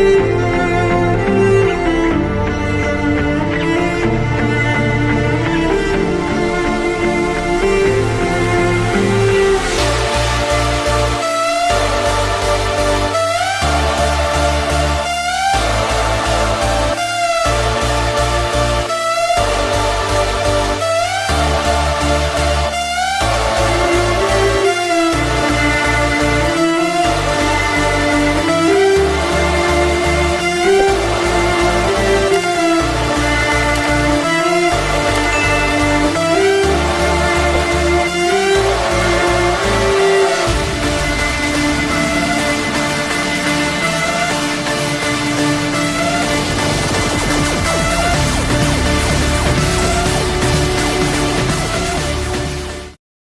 you.